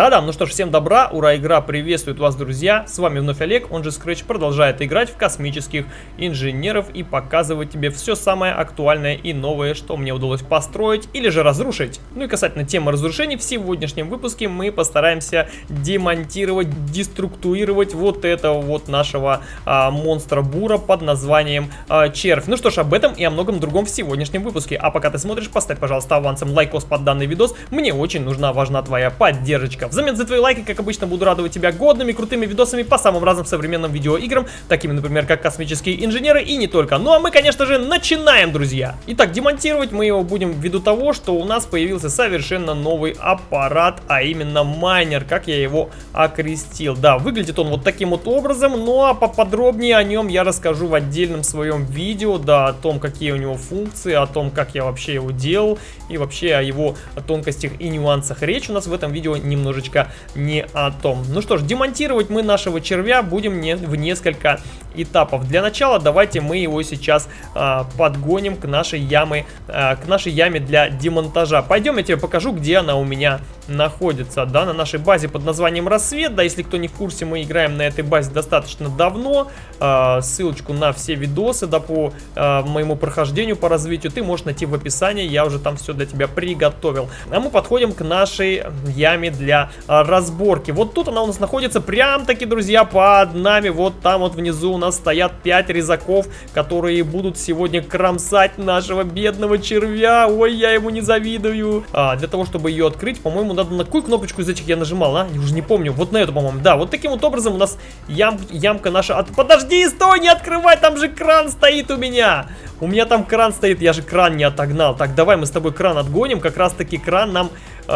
Та-дам, ну что ж, всем добра, ура, игра приветствует вас, друзья. С вами вновь Олег, он же Scratch, продолжает играть в космических инженеров и показывать тебе все самое актуальное и новое, что мне удалось построить или же разрушить. Ну и касательно темы разрушений, в сегодняшнем выпуске мы постараемся демонтировать, деструктурировать вот этого вот нашего а, монстра бура под названием а, червь. Ну что ж, об этом и о многом другом в сегодняшнем выпуске. А пока ты смотришь, поставь, пожалуйста, авансом лайкос под данный видос. Мне очень нужна, важна твоя поддержка. Взамен за твои лайки, как обычно, буду радовать тебя годными, крутыми видосами по самым разным современным видеоиграм, такими, например, как космические инженеры и не только. Ну а мы, конечно же, начинаем, друзья! Итак, демонтировать мы его будем ввиду того, что у нас появился совершенно новый аппарат, а именно майнер, как я его окрестил. Да, выглядит он вот таким вот образом, ну а поподробнее о нем я расскажу в отдельном своем видео, да, о том, какие у него функции, о том, как я вообще его делал и вообще о его тонкостях и нюансах. Речь у нас в этом видео немножечко немножечко не о том. Ну что ж, демонтировать мы нашего червя будем не, в несколько этапов. Для начала давайте мы его сейчас а, подгоним к нашей яме, а, к нашей яме для демонтажа. Пойдем, я тебе покажу, где она у меня находится, да, на нашей базе под названием Рассвет. Да, если кто не в курсе, мы играем на этой базе достаточно давно. А, ссылочку на все видосы, да, по а, моему прохождению, по развитию ты можешь найти в описании. Я уже там все для тебя приготовил. А мы подходим к нашей яме для а, разборки. Вот тут она у нас находится прям таки, друзья, под нами. Вот там вот внизу нас стоят 5 резаков, которые будут сегодня кромсать нашего бедного червя. Ой, я ему не завидую. Для того, чтобы ее открыть, по-моему, надо на какую кнопочку из этих я нажимал, а? Я уже не помню. Вот на эту, по-моему. Да, вот таким вот образом у нас ям, ямка наша... От... Подожди, стой, не открывай, там же кран стоит у меня. У меня там кран стоит, я же кран не отогнал. Так, давай мы с тобой кран отгоним. Как раз таки кран нам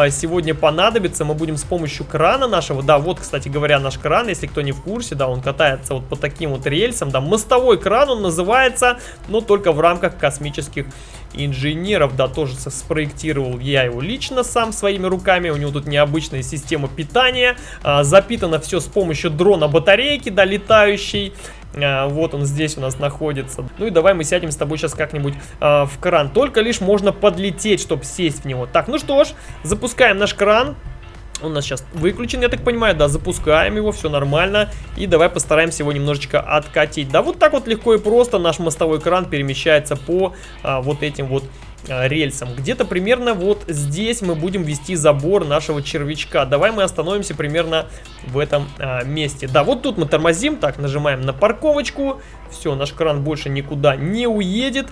сегодня понадобится. Мы будем с помощью крана нашего. Да, вот, кстати говоря, наш кран, если кто не в курсе, да, он катается вот по таким вот рельсам. Да, мостовой кран он называется, но только в рамках космических инженеров. Да, тоже спроектировал я его лично сам своими руками. У него тут необычная система питания. Э, запитано все с помощью дрона батарейки, да, летающей. А, вот он здесь у нас находится. Ну и давай мы сядем с тобой сейчас как-нибудь а, в кран. Только лишь можно подлететь, чтобы сесть в него. Так, ну что ж, запускаем наш кран. Он у нас сейчас выключен, я так понимаю, да, запускаем его, все нормально. И давай постараемся его немножечко откатить. Да, вот так вот легко и просто наш мостовой кран перемещается по а, вот этим вот рельсам. Где-то примерно вот здесь мы будем вести забор нашего червячка. Давай мы остановимся примерно в этом а, месте. Да, вот тут мы тормозим, так, нажимаем на парковочку. Все, наш кран больше никуда не уедет.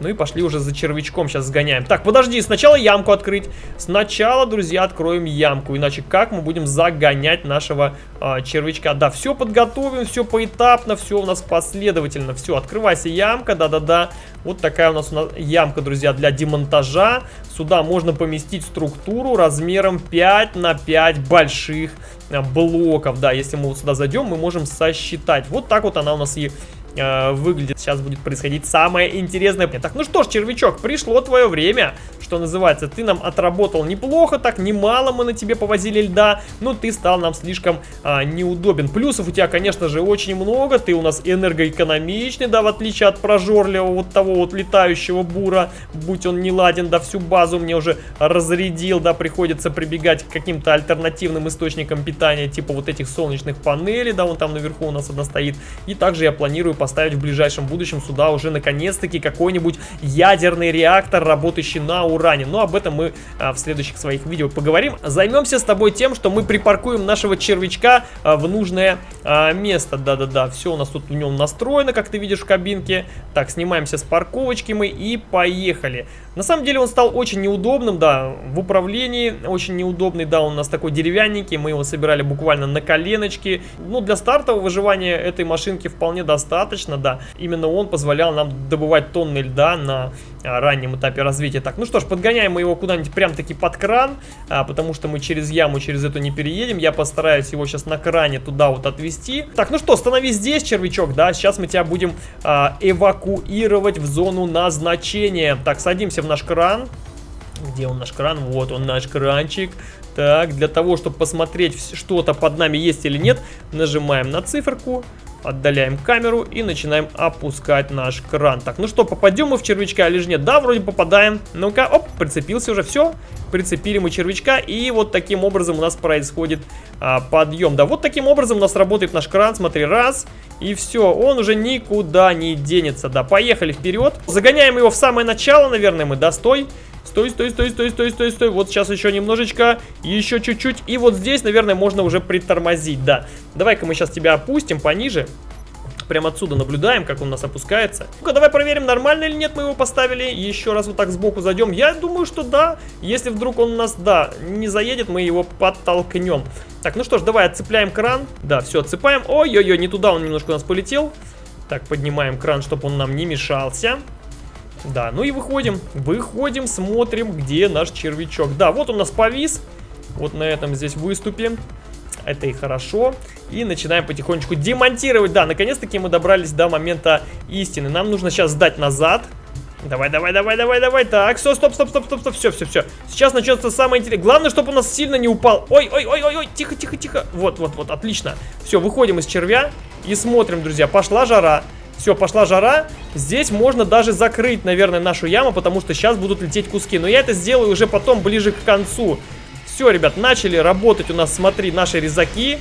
Ну и пошли уже за червячком сейчас сгоняем. Так, подожди, сначала ямку открыть. Сначала, друзья, откроем ямку. Иначе как мы будем загонять нашего э, червячка? Да, все подготовим, все поэтапно, все у нас последовательно. Все, открывайся ямка, да-да-да. Вот такая у нас, у нас ямка, друзья, для демонтажа. Сюда можно поместить структуру размером 5 на 5 больших а, блоков. Да, если мы вот сюда зайдем, мы можем сосчитать. Вот так вот она у нас и э, выглядит. Сейчас будет происходить самое интересное. Так, ну что ж, червячок, пришло твое время, что называется. Ты нам отработал неплохо, так немало мы на тебе повозили льда, но ты стал нам слишком э, неудобен. Плюсов у тебя, конечно же, очень много. Ты у нас энергоэкономичный, да, в отличие от прожорливого вот того вот летающего бура. Будь он не ладен, да, всю базу мне уже разрядил, да, приходится прибегать к каким-то альтернативным источникам питания, типа вот этих солнечных панелей, да, вон там наверху у нас одна стоит. И также я планирую поставить в ближайшем будущем сюда уже наконец-таки какой-нибудь ядерный реактор, работающий на уране. Но об этом мы а, в следующих своих видео поговорим. Займемся с тобой тем, что мы припаркуем нашего червячка а, в нужное а, место. Да-да-да, все у нас тут в нем настроено, как ты видишь в кабинке. Так, снимаемся с парковочки мы и поехали. На самом деле он стал очень неудобным, да, в управлении очень неудобный, да, он у нас такой деревянненький, мы его собирали буквально на коленочке. Ну, для стартового выживания этой машинки вполне достаточно достаточно, да. Именно он позволял нам добывать тонны льда на а, раннем этапе развития. Так, ну что ж, подгоняем мы его куда-нибудь прям-таки под кран, а, потому что мы через яму, через эту не переедем. Я постараюсь его сейчас на кране туда вот отвести. Так, ну что, становись здесь, червячок, да. Сейчас мы тебя будем а, эвакуировать в зону назначения. Так, садимся в наш кран. Где он наш кран? Вот он наш кранчик. Так, для того, чтобы посмотреть, что-то под нами есть или нет, нажимаем на циферку. Отдаляем камеру и начинаем опускать наш кран. Так, ну что, попадем мы в червячка или же нет? Да, вроде попадаем. Ну-ка, оп, прицепился уже, все. Прицепили мы червячка, и вот таким образом у нас происходит а, подъем. Да, вот таким образом у нас работает наш кран. Смотри, раз, и все, он уже никуда не денется. Да, поехали вперед. Загоняем его в самое начало, наверное, мы, да. Стой, стой, стой, стой, стой, стой, стой. Вот сейчас еще немножечко, еще чуть-чуть. И вот здесь, наверное, можно уже притормозить, да. Давай-ка мы сейчас тебя опустим пониже. Прям отсюда наблюдаем, как он у нас опускается. Ну-ка, давай проверим, нормально или нет мы его поставили. Еще раз вот так сбоку зайдем. Я думаю, что да. Если вдруг он у нас, да, не заедет, мы его подтолкнем. Так, ну что ж, давай отцепляем кран. Да, все, отцепаем. Ой-ой-ой, не туда он немножко у нас полетел. Так, поднимаем кран, чтобы он нам не мешался. Да, ну и выходим. Выходим, смотрим, где наш червячок. Да, вот он у нас повис. Вот на этом здесь выступе. Это и хорошо. И начинаем потихонечку демонтировать. Да, наконец-таки мы добрались до момента истины. Нам нужно сейчас сдать назад. Давай, давай, давай, давай, давай. Так, все, стоп, стоп, стоп, стоп, стоп, все, все, все. Сейчас начнется самое интересное. Главное, чтобы у нас сильно не упал. Ой, ой, ой, ой, ой, тихо, тихо, тихо. Вот, вот, вот, отлично. Все, выходим из червя и смотрим, друзья. Пошла жара. Все, пошла жара. Здесь можно даже закрыть, наверное, нашу яму, потому что сейчас будут лететь куски. Но я это сделаю уже потом, ближе к концу. Все, ребят, начали работать у нас, смотри, наши резаки.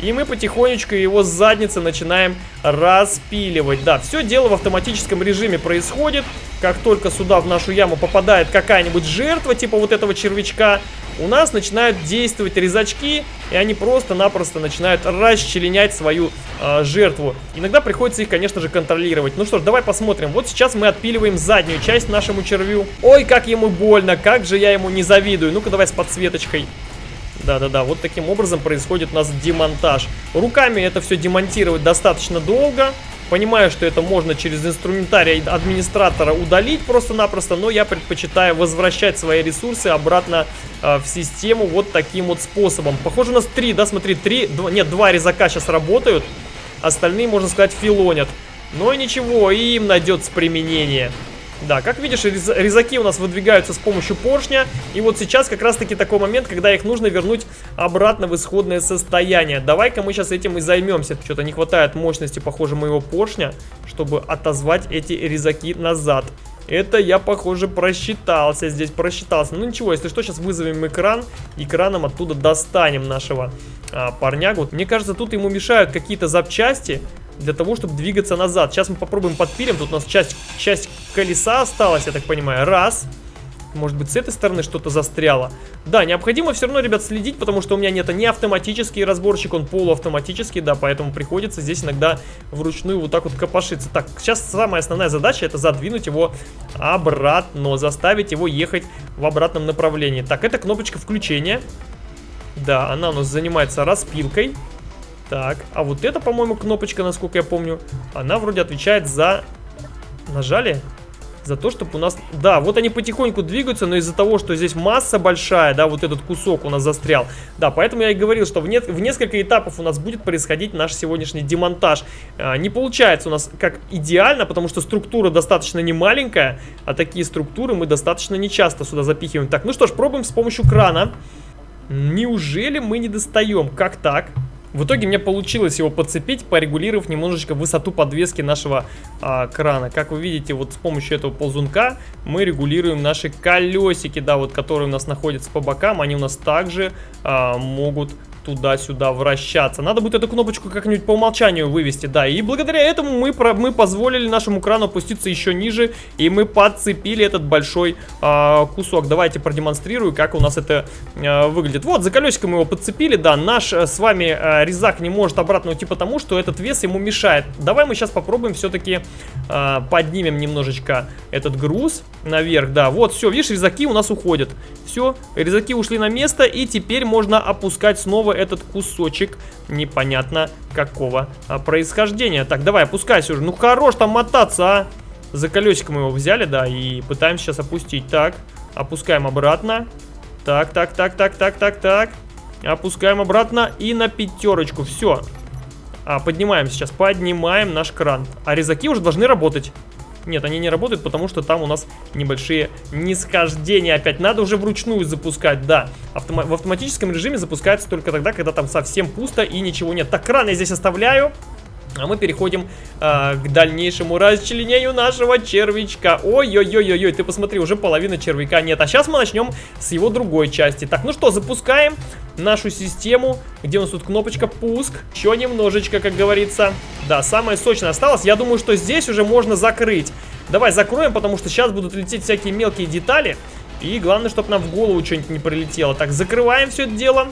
И мы потихонечку его с задницы начинаем распиливать. Да, все дело в автоматическом режиме происходит. Как только сюда в нашу яму попадает какая-нибудь жертва, типа вот этого червячка, у нас начинают действовать резачки, и они просто-напросто начинают расчленять свою э, жертву. Иногда приходится их, конечно же, контролировать. Ну что ж, давай посмотрим. Вот сейчас мы отпиливаем заднюю часть нашему червю. Ой, как ему больно, как же я ему не завидую. Ну-ка, давай с подсветочкой. Да-да-да, вот таким образом происходит у нас демонтаж. Руками это все демонтировать достаточно долго. Понимаю, что это можно через инструментарий администратора удалить просто-напросто, но я предпочитаю возвращать свои ресурсы обратно э, в систему вот таким вот способом. Похоже, у нас три, да, смотри, три, два, нет, два резака сейчас работают, остальные, можно сказать, филонят. Но ничего, им найдется применение. Да, как видишь, резаки у нас выдвигаются с помощью поршня. И вот сейчас как раз-таки такой момент, когда их нужно вернуть обратно в исходное состояние. Давай-ка мы сейчас этим и займемся. Что-то не хватает мощности, похоже, моего поршня, чтобы отозвать эти резаки назад. Это я, похоже, просчитался здесь, просчитался. Ну ничего, если что, сейчас вызовем экран, экраном оттуда достанем нашего а, парнягу. Мне кажется, тут ему мешают какие-то запчасти для того, чтобы двигаться назад. Сейчас мы попробуем подпилим. Тут у нас часть, часть колеса осталась, я так понимаю. Раз. Может быть, с этой стороны что-то застряло. Да, необходимо все равно, ребят, следить, потому что у меня нет не автоматический разборщик, он полуавтоматический, да, поэтому приходится здесь иногда вручную вот так вот копошиться. Так, сейчас самая основная задача это задвинуть его обратно, заставить его ехать в обратном направлении. Так, это кнопочка включения. Да, она у нас занимается распилкой. Так, а вот эта, по-моему, кнопочка, насколько я помню, она вроде отвечает за... Нажали? За то, чтобы у нас... Да, вот они потихоньку двигаются, но из-за того, что здесь масса большая, да, вот этот кусок у нас застрял. Да, поэтому я и говорил, что в, не... в несколько этапов у нас будет происходить наш сегодняшний демонтаж. А, не получается у нас как идеально, потому что структура достаточно не маленькая, а такие структуры мы достаточно нечасто сюда запихиваем. Так, ну что ж, пробуем с помощью крана. Неужели мы не достаем? Как так? В итоге мне получилось его подцепить, порегулировав немножечко высоту подвески нашего а, крана. Как вы видите, вот с помощью этого ползунка мы регулируем наши колесики, да, вот которые у нас находятся по бокам. Они у нас также а, могут туда-сюда вращаться. Надо будет эту кнопочку как-нибудь по умолчанию вывести, да. И благодаря этому мы, про, мы позволили нашему крану опуститься еще ниже, и мы подцепили этот большой э, кусок. Давайте продемонстрирую, как у нас это э, выглядит. Вот, за колесико мы его подцепили, да. Наш э, с вами э, резак не может обратно уйти, потому что этот вес ему мешает. Давай мы сейчас попробуем все-таки э, поднимем немножечко этот груз наверх, да. Вот, все, видишь, резаки у нас уходят. Все, резаки ушли на место, и теперь можно опускать снова этот кусочек непонятно какого а, происхождения. Так, давай, опускайся уже. Ну, хорош там мотаться, а. За колесико мы его взяли, да, и пытаемся сейчас опустить. Так, опускаем обратно. Так, так, так, так, так, так, так. Опускаем обратно и на пятерочку. Все. А, поднимаем сейчас, поднимаем наш кран. А резаки уже должны работать. Нет, они не работают, потому что там у нас небольшие нисхождения опять. Надо уже вручную запускать, да. Автома в автоматическом режиме запускается только тогда, когда там совсем пусто и ничего нет. Так, кран я здесь оставляю. А мы переходим а, к дальнейшему расчленению нашего червячка. Ой-ой-ой-ой, ты посмотри, уже половина червяка нет. А сейчас мы начнем с его другой части. Так, ну что, запускаем нашу систему. Где у нас тут кнопочка пуск? Еще немножечко, как говорится. Да, самое сочное осталось. Я думаю, что здесь уже можно закрыть. Давай закроем, потому что сейчас будут лететь всякие мелкие детали. И главное, чтобы нам в голову что-нибудь не прилетело. Так, закрываем все это дело.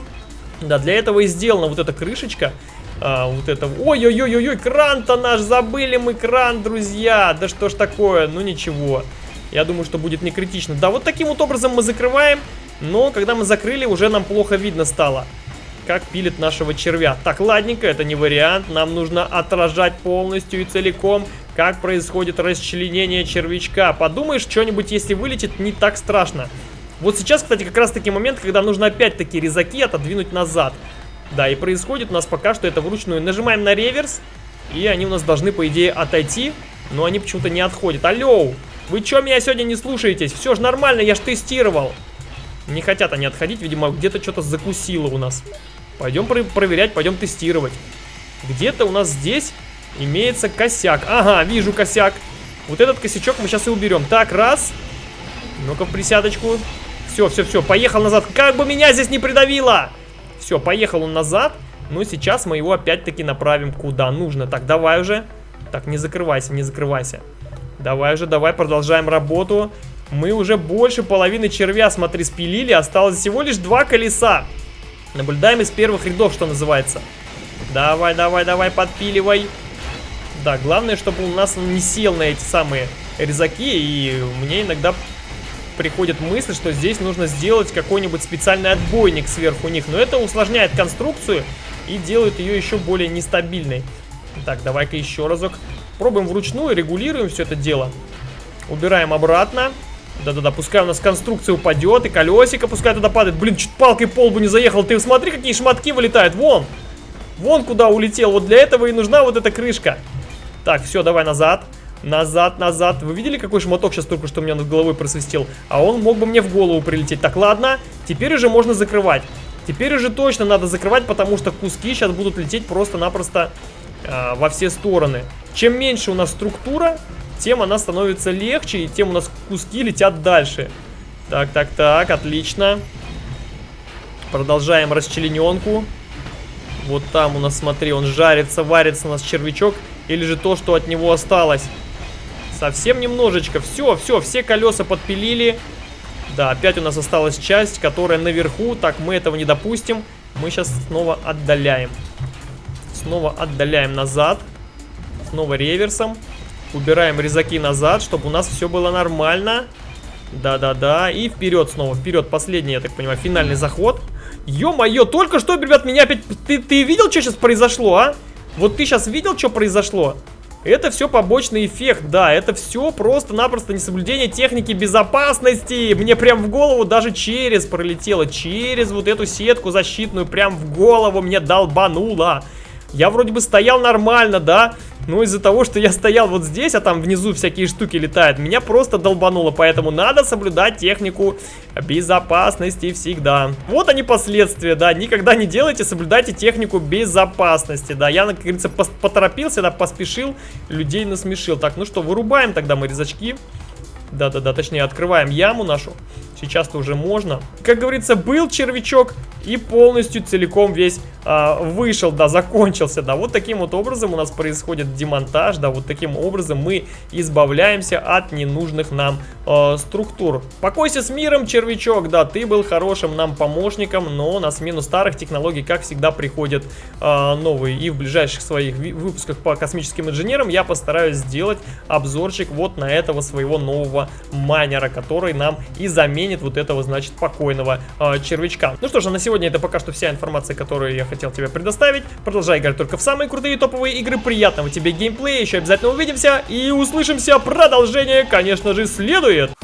Да, для этого и сделана вот эта крышечка. А, вот это... Ой-ой-ой-ой, кран-то наш, забыли мы кран, друзья. Да что ж такое, ну ничего. Я думаю, что будет не критично. Да, вот таким вот образом мы закрываем. Но когда мы закрыли, уже нам плохо видно стало. Как пилит нашего червя. Так, ладненько, это не вариант. Нам нужно отражать полностью и целиком, как происходит расчленение червячка. Подумаешь, что-нибудь, если вылетит, не так страшно. Вот сейчас, кстати, как раз таки момент, когда нужно опять-таки резаки отодвинуть назад. Да, и происходит у нас пока что это вручную. Нажимаем на реверс, и они у нас должны, по идее, отойти. Но они почему-то не отходят. Алло, вы что меня сегодня не слушаетесь? Все же нормально, я ж тестировал. Не хотят они отходить, видимо, где-то что-то закусило у нас. Пойдем про проверять, пойдем тестировать. Где-то у нас здесь имеется косяк. Ага, вижу косяк. Вот этот косячок мы сейчас и уберем. Так, раз. Ну-ка, присядочку. Все, все, все, поехал назад. Как бы меня здесь не придавило! Все, поехал он назад. Но сейчас мы его опять-таки направим куда нужно. Так, давай уже. Так, не закрывайся, не закрывайся. Давай уже, давай, продолжаем работу. Мы уже больше половины червя, смотри, спилили. Осталось всего лишь два колеса. Наблюдаем из первых рядов, что называется. Давай, давай, давай, подпиливай. Да, главное, чтобы у нас он не сел на эти самые резаки. И мне иногда приходит мысль, что здесь нужно сделать какой-нибудь специальный отбойник сверху них. Но это усложняет конструкцию и делает ее еще более нестабильной. Так, давай-ка еще разок. Пробуем вручную, регулируем все это дело. Убираем обратно. Да-да-да, пускай у нас конструкция упадет, и колесико пускай туда падает. Блин, чуть палкой по лбу не заехал. Ты смотри, какие шматки вылетают. Вон! Вон куда улетел. Вот для этого и нужна вот эта крышка. Так, все, давай назад. Назад, назад. Вы видели, какой шматок сейчас только что у меня над головой просвистел? А он мог бы мне в голову прилететь. Так, ладно. Теперь уже можно закрывать. Теперь уже точно надо закрывать, потому что куски сейчас будут лететь просто-напросто э, во все стороны. Чем меньше у нас структура, тем она становится легче, и тем у нас куски летят дальше. Так, так, так, отлично. Продолжаем расчлененку. Вот там у нас, смотри, он жарится, варится у нас червячок. Или же то, что от него осталось. Совсем немножечко. Все, все, все колеса подпилили. Да, опять у нас осталась часть, которая наверху. Так, мы этого не допустим. Мы сейчас снова отдаляем. Снова отдаляем назад. Снова реверсом. Убираем резаки назад, чтобы у нас все было нормально. Да-да-да. И вперед снова. Вперед. Последний, я так понимаю, финальный заход. Ё-моё, только что, ребят, меня опять... Ты, ты видел, что сейчас произошло, а? Вот ты сейчас видел, что произошло? Это все побочный эффект, да, это все просто-напросто несоблюдение техники безопасности. Мне прям в голову даже через пролетело, через вот эту сетку защитную, прям в голову мне долбануло. Я вроде бы стоял нормально, да, но из-за того, что я стоял вот здесь, а там внизу всякие штуки летают, меня просто долбануло. Поэтому надо соблюдать технику безопасности всегда. Вот они последствия, да. Никогда не делайте, соблюдайте технику безопасности, да. Я, как говорится, поторопился, да, поспешил, людей насмешил. Так, ну что, вырубаем тогда мы резачки. Да-да-да, точнее, открываем яму нашу. Сейчас-то уже можно. Как говорится, был червячок и полностью целиком весь а, вышел, да, закончился, да. Вот таким вот образом у нас происходит демонтаж, да, вот таким образом мы избавляемся от ненужных нам а, структур. Покойся с миром, червячок, да, ты был хорошим нам помощником, но на смену старых технологий, как всегда, приходят а, новые. И в ближайших своих выпусках по космическим инженерам я постараюсь сделать обзорчик вот на этого своего нового майнера, который нам и заменит заменит вот этого, значит, покойного э, червячка. Ну что же, на сегодня это пока что вся информация, которую я хотел тебе предоставить. Продолжай играть только в самые крутые топовые игры. Приятного тебе геймплея, еще обязательно увидимся и услышимся. Продолжение, конечно же, следует.